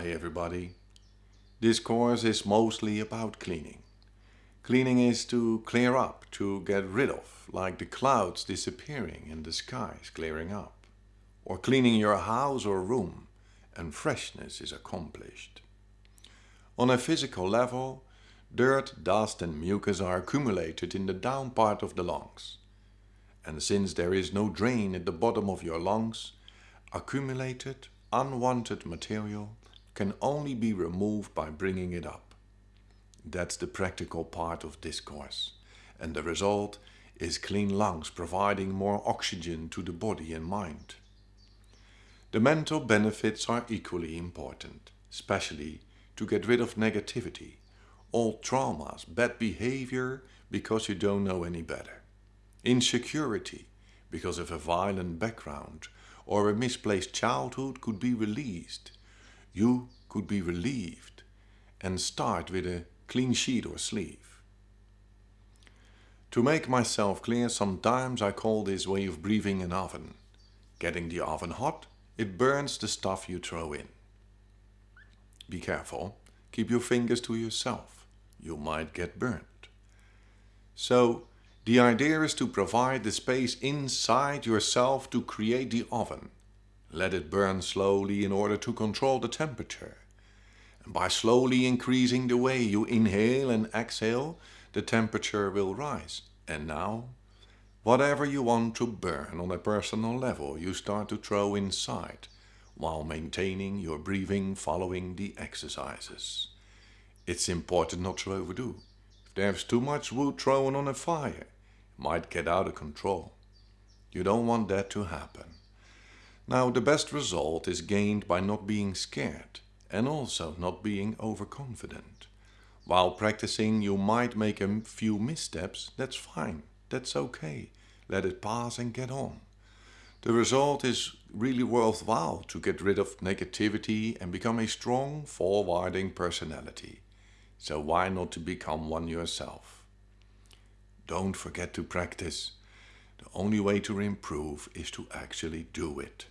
Hi everybody. This course is mostly about cleaning. Cleaning is to clear up, to get rid of, like the clouds disappearing and the skies clearing up. Or cleaning your house or room and freshness is accomplished. On a physical level, dirt, dust and mucus are accumulated in the down part of the lungs. And since there is no drain at the bottom of your lungs, accumulated, unwanted material can only be removed by bringing it up. That's the practical part of this course. And the result is clean lungs providing more oxygen to the body and mind. The mental benefits are equally important, especially to get rid of negativity, all traumas, bad behavior because you don't know any better, insecurity because of a violent background or a misplaced childhood could be released you could be relieved and start with a clean sheet or sleeve. To make myself clear, sometimes I call this way of breathing an oven. Getting the oven hot, it burns the stuff you throw in. Be careful, keep your fingers to yourself. You might get burnt. So, the idea is to provide the space inside yourself to create the oven. Let it burn slowly in order to control the temperature. And by slowly increasing the way you inhale and exhale, the temperature will rise. And now, whatever you want to burn on a personal level, you start to throw inside, while maintaining your breathing following the exercises. It's important not to overdo. If there's too much wood thrown on a fire, it might get out of control. You don't want that to happen. Now the best result is gained by not being scared and also not being overconfident. While practicing you might make a few missteps, that's fine, that's okay. Let it pass and get on. The result is really worthwhile to get rid of negativity and become a strong, forwarding personality. So why not to become one yourself? Don't forget to practice. The only way to improve is to actually do it.